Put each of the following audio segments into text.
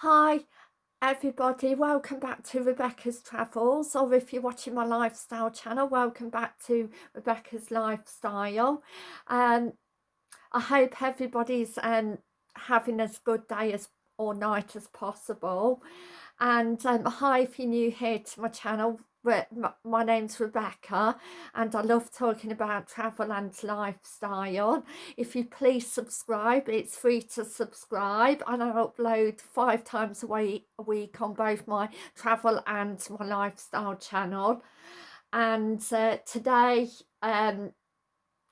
Hi everybody, welcome back to Rebecca's Travels or if you're watching my lifestyle channel, welcome back to Rebecca's Lifestyle. Um, I hope everybody's um, having as good day as or night as possible and um, hi if you're new here to my channel my name's Rebecca and I love talking about travel and lifestyle. If you please subscribe, it's free to subscribe and I upload five times a week, a week on both my travel and my lifestyle channel. And uh, today um,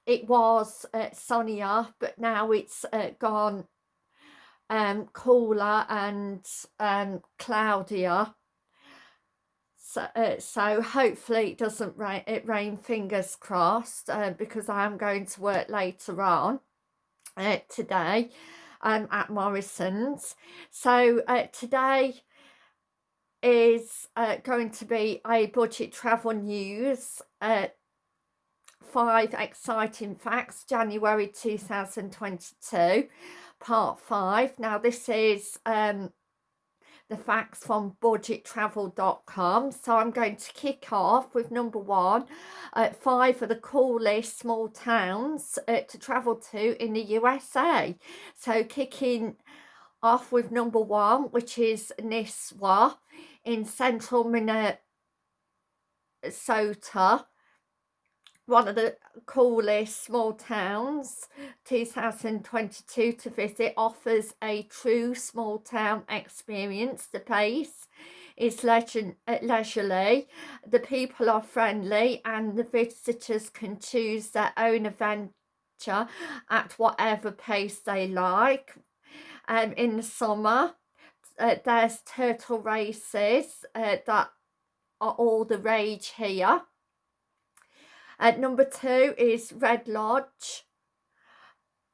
it was uh, sunnier but now it's uh, gone um, cooler and um, cloudier so, uh, so hopefully it doesn't rain, it rain fingers crossed uh, because I am going to work later on uh, today um, at Morrison's. So uh, today is uh, going to be a budget travel news uh, five exciting facts January 2022 part five now this is um the facts from budgettravel.com. So I'm going to kick off with number one, uh, five of the coolest small towns uh, to travel to in the USA. So kicking off with number one, which is Nisswa in central Minnesota one of the coolest small towns 2022 to visit offers a true small town experience. The pace is legend, uh, leisurely. The people are friendly and the visitors can choose their own adventure at whatever pace they like. Um, in the summer uh, there's turtle races uh, that are all the rage here at number two is Red Lodge,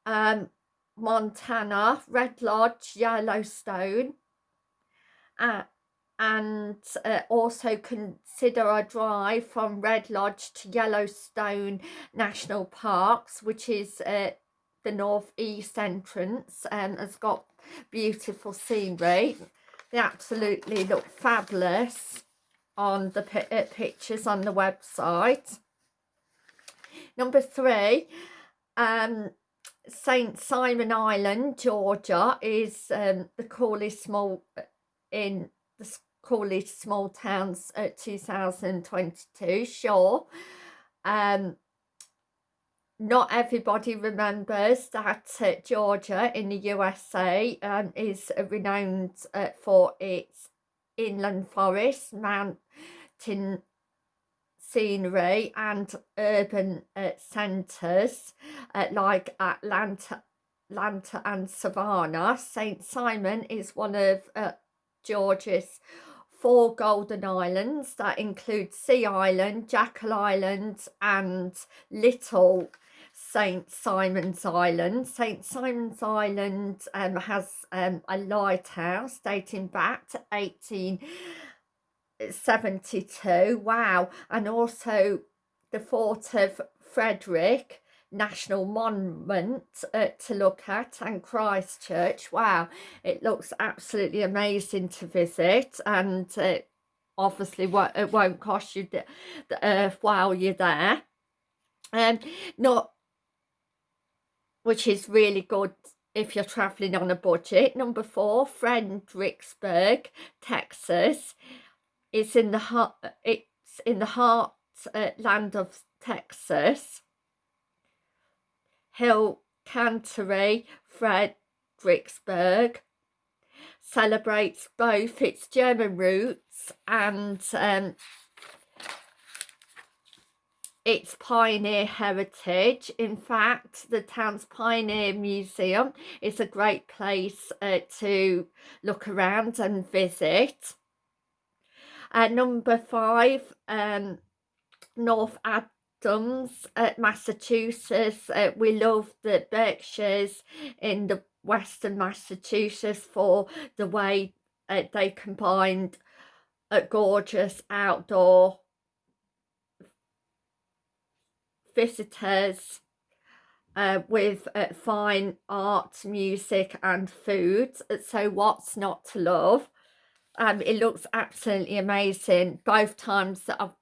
um, Montana, Red Lodge, Yellowstone. Uh, and uh, also consider a drive from Red Lodge to Yellowstone National Parks, which is uh, the northeast entrance and has got beautiful scenery. They absolutely look fabulous on the uh, pictures on the website. Number three, um, St Simon Island, Georgia is um, the coolest small uh, in the coolest small towns at 2022. Sure, um, not everybody remembers that uh, Georgia in the USA um, is renowned uh, for its inland forest, mountain scenery and urban uh, centres uh, like Atlanta, Atlanta and Savannah. St Simon is one of uh, Georgia's four golden islands that include Sea Island, Jekyll Island and Little St Simon's Island. St Simon's Island um, has um, a lighthouse dating back to 18 72 wow. And also the fort of frederick national monument uh, to look at and christchurch wow. It looks absolutely amazing to visit and uh, obviously it won't cost you the, the earth while you're there. And um, not which is really good if you're traveling on a budget. Number four fredericksburg texas it's in the heart. It's in the heart uh, land of Texas. Hill Country, Fredericksburg celebrates both its German roots and um, its pioneer heritage. In fact, the town's Pioneer Museum is a great place uh, to look around and visit. At number five, um, North Adams, uh, Massachusetts. Uh, we love the Berkshires in the Western Massachusetts for the way uh, they combined a gorgeous outdoor visitors uh, with uh, fine art, music and food. So what's not to love? Um, it looks absolutely amazing. Both times that I've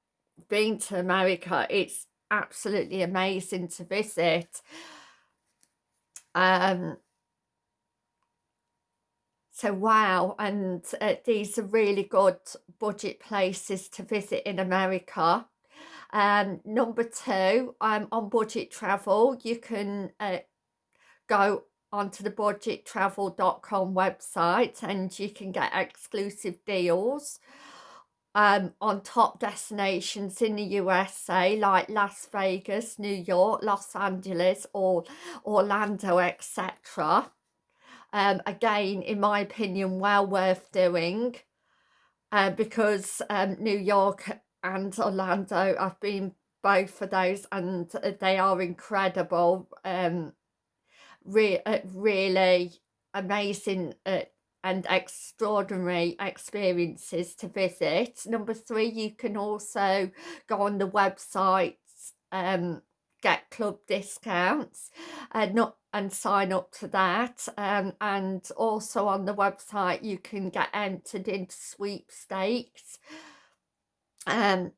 been to America, it's absolutely amazing to visit. Um, so wow, and uh, these are really good budget places to visit in America. Um, number two, um, on budget travel, you can uh, go onto the budgettravel.com website and you can get exclusive deals um, on top destinations in the USA like Las Vegas, New York, Los Angeles or Orlando, etc. Um, again, in my opinion, well worth doing uh, because um, New York and Orlando, I've been both of those and they are incredible. Um, re uh, really amazing uh, and extraordinary experiences to visit. Number three, you can also go on the website, um, get club discounts and not and sign up to that um, and also on the website you can get entered into sweepstakes um,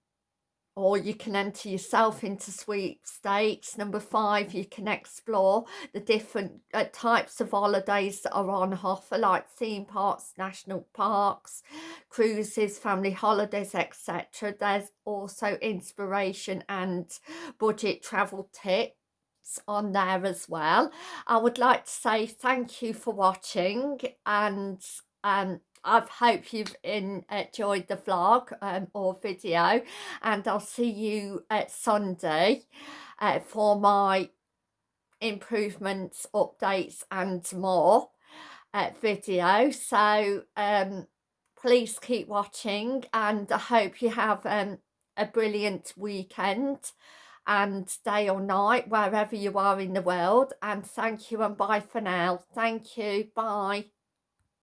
or you can enter yourself into sweepstakes. Number five, you can explore the different uh, types of holidays that are on offer, like theme parks, national parks, cruises, family holidays, etc. There's also inspiration and budget travel tips on there as well. I would like to say thank you for watching and um, I hope you've enjoyed the vlog um, or video and I'll see you at Sunday uh, for my improvements, updates and more uh, video. So um, please keep watching and I hope you have um, a brilliant weekend and day or night wherever you are in the world and thank you and bye for now. Thank you. Bye.